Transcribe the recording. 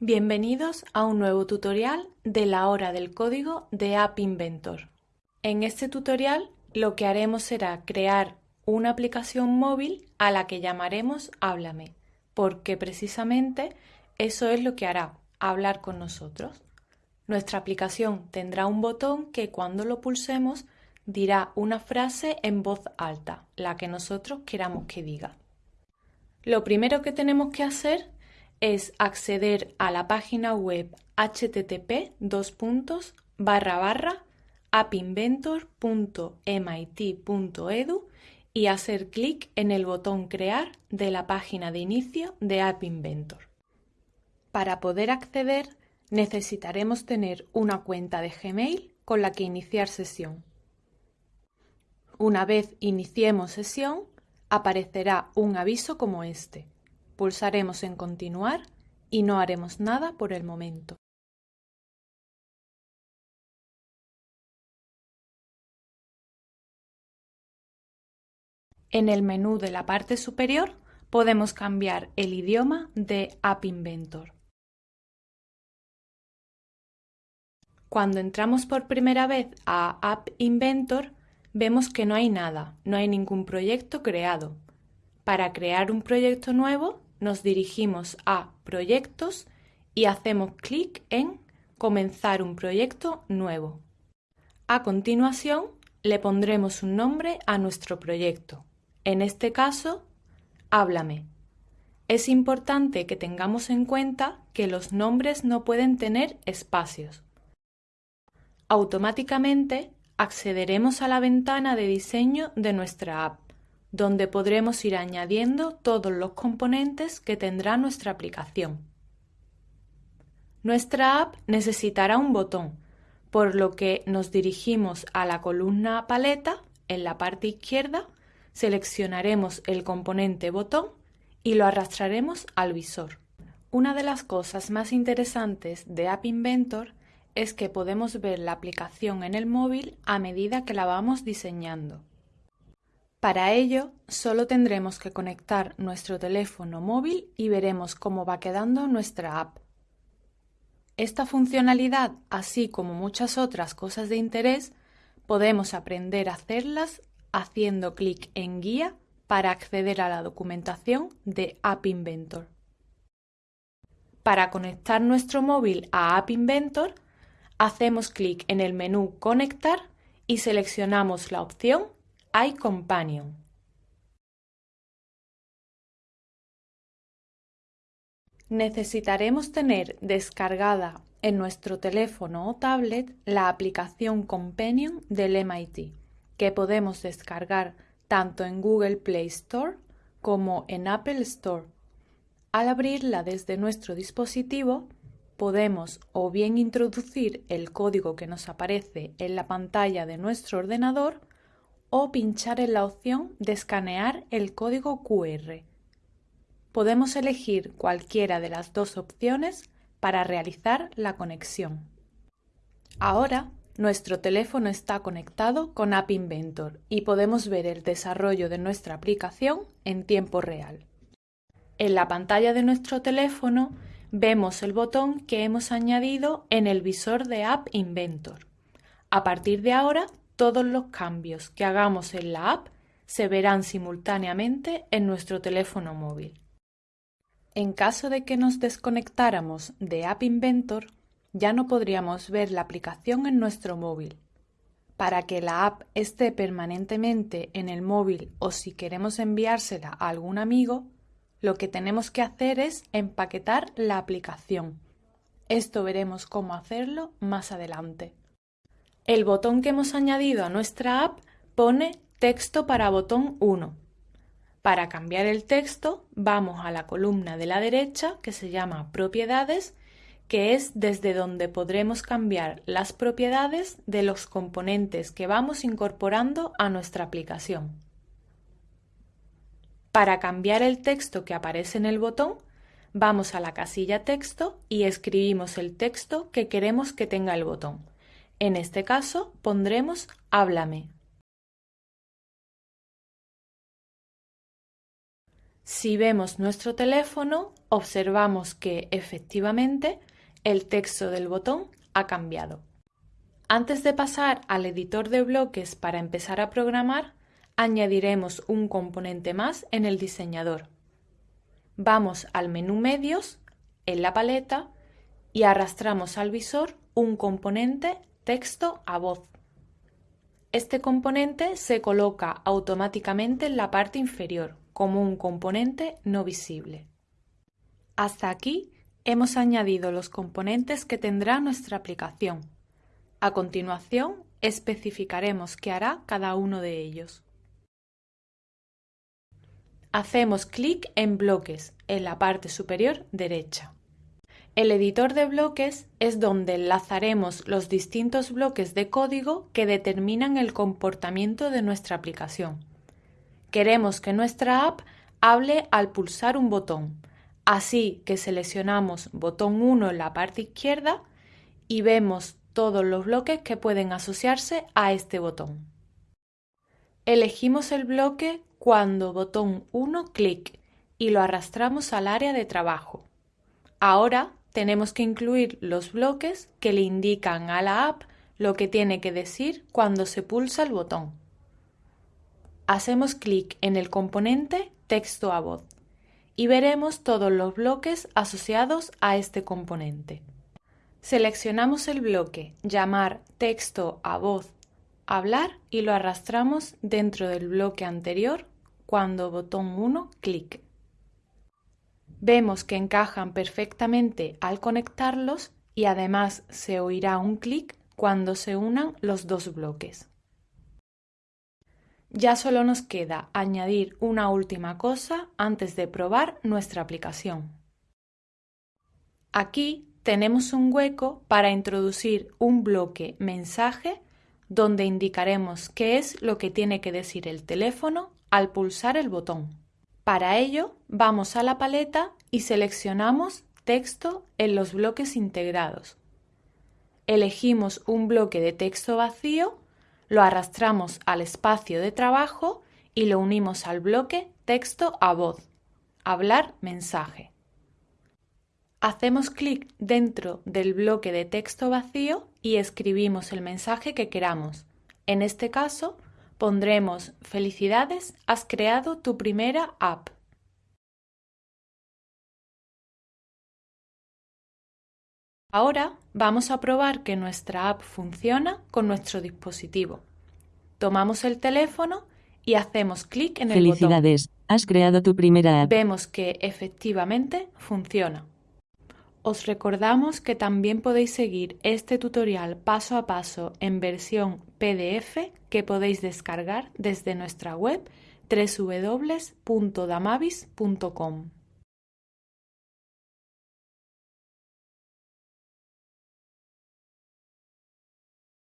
Bienvenidos a un nuevo tutorial de la hora del código de App Inventor. En este tutorial lo que haremos será crear una aplicación móvil a la que llamaremos Háblame, porque precisamente eso es lo que hará, hablar con nosotros. Nuestra aplicación tendrá un botón que cuando lo pulsemos dirá una frase en voz alta, la que nosotros queramos que diga. Lo primero que tenemos que hacer es acceder a la página web http appinventor.mit.edu y hacer clic en el botón Crear de la página de inicio de App Inventor. Para poder acceder necesitaremos tener una cuenta de Gmail con la que iniciar sesión. Una vez iniciemos sesión, aparecerá un aviso como este. Pulsaremos en Continuar y no haremos nada por el momento. En el menú de la parte superior podemos cambiar el idioma de App Inventor. Cuando entramos por primera vez a App Inventor, vemos que no hay nada, no hay ningún proyecto creado. Para crear un proyecto nuevo, nos dirigimos a Proyectos y hacemos clic en Comenzar un proyecto nuevo. A continuación, le pondremos un nombre a nuestro proyecto. En este caso, Háblame. Es importante que tengamos en cuenta que los nombres no pueden tener espacios. Automáticamente accederemos a la ventana de diseño de nuestra app donde podremos ir añadiendo todos los componentes que tendrá nuestra aplicación. Nuestra app necesitará un botón, por lo que nos dirigimos a la columna paleta en la parte izquierda, seleccionaremos el componente botón y lo arrastraremos al visor. Una de las cosas más interesantes de App Inventor es que podemos ver la aplicación en el móvil a medida que la vamos diseñando. Para ello, solo tendremos que conectar nuestro teléfono móvil y veremos cómo va quedando nuestra app. Esta funcionalidad, así como muchas otras cosas de interés, podemos aprender a hacerlas haciendo clic en Guía para acceder a la documentación de App Inventor. Para conectar nuestro móvil a App Inventor, hacemos clic en el menú Conectar y seleccionamos la opción iCompanion Necesitaremos tener descargada en nuestro teléfono o tablet la aplicación Companion del MIT, que podemos descargar tanto en Google Play Store como en Apple Store. Al abrirla desde nuestro dispositivo, podemos o bien introducir el código que nos aparece en la pantalla de nuestro ordenador o pinchar en la opción de escanear el código QR. Podemos elegir cualquiera de las dos opciones para realizar la conexión. Ahora, nuestro teléfono está conectado con App Inventor y podemos ver el desarrollo de nuestra aplicación en tiempo real. En la pantalla de nuestro teléfono vemos el botón que hemos añadido en el visor de App Inventor. A partir de ahora todos los cambios que hagamos en la app se verán simultáneamente en nuestro teléfono móvil. En caso de que nos desconectáramos de App Inventor, ya no podríamos ver la aplicación en nuestro móvil. Para que la app esté permanentemente en el móvil o si queremos enviársela a algún amigo, lo que tenemos que hacer es empaquetar la aplicación. Esto veremos cómo hacerlo más adelante. El botón que hemos añadido a nuestra app pone Texto para botón 1. Para cambiar el texto vamos a la columna de la derecha que se llama Propiedades, que es desde donde podremos cambiar las propiedades de los componentes que vamos incorporando a nuestra aplicación. Para cambiar el texto que aparece en el botón, vamos a la casilla Texto y escribimos el texto que queremos que tenga el botón. En este caso pondremos háblame. Si vemos nuestro teléfono, observamos que efectivamente el texto del botón ha cambiado. Antes de pasar al editor de bloques para empezar a programar, añadiremos un componente más en el diseñador. Vamos al menú Medios, en la paleta, y arrastramos al visor un componente texto a voz. Este componente se coloca automáticamente en la parte inferior como un componente no visible. Hasta aquí hemos añadido los componentes que tendrá nuestra aplicación. A continuación especificaremos qué hará cada uno de ellos. Hacemos clic en Bloques en la parte superior derecha. El editor de bloques es donde enlazaremos los distintos bloques de código que determinan el comportamiento de nuestra aplicación. Queremos que nuestra app hable al pulsar un botón, así que seleccionamos botón 1 en la parte izquierda y vemos todos los bloques que pueden asociarse a este botón. Elegimos el bloque cuando botón 1 clic y lo arrastramos al área de trabajo. Ahora tenemos que incluir los bloques que le indican a la app lo que tiene que decir cuando se pulsa el botón. Hacemos clic en el componente texto a voz y veremos todos los bloques asociados a este componente. Seleccionamos el bloque llamar texto a voz hablar y lo arrastramos dentro del bloque anterior cuando botón 1 clic. Vemos que encajan perfectamente al conectarlos y además se oirá un clic cuando se unan los dos bloques. Ya solo nos queda añadir una última cosa antes de probar nuestra aplicación. Aquí tenemos un hueco para introducir un bloque mensaje donde indicaremos qué es lo que tiene que decir el teléfono al pulsar el botón. Para ello, vamos a la paleta y seleccionamos Texto en los bloques integrados. Elegimos un bloque de texto vacío, lo arrastramos al espacio de trabajo y lo unimos al bloque Texto a voz, Hablar mensaje. Hacemos clic dentro del bloque de texto vacío y escribimos el mensaje que queramos. En este caso, pondremos Felicidades, has creado tu primera app. Ahora vamos a probar que nuestra app funciona con nuestro dispositivo. Tomamos el teléfono y hacemos clic en el botón. Felicidades, has creado tu primera app. Vemos que efectivamente funciona. Os recordamos que también podéis seguir este tutorial paso a paso en versión PDF que podéis descargar desde nuestra web www.damavis.com.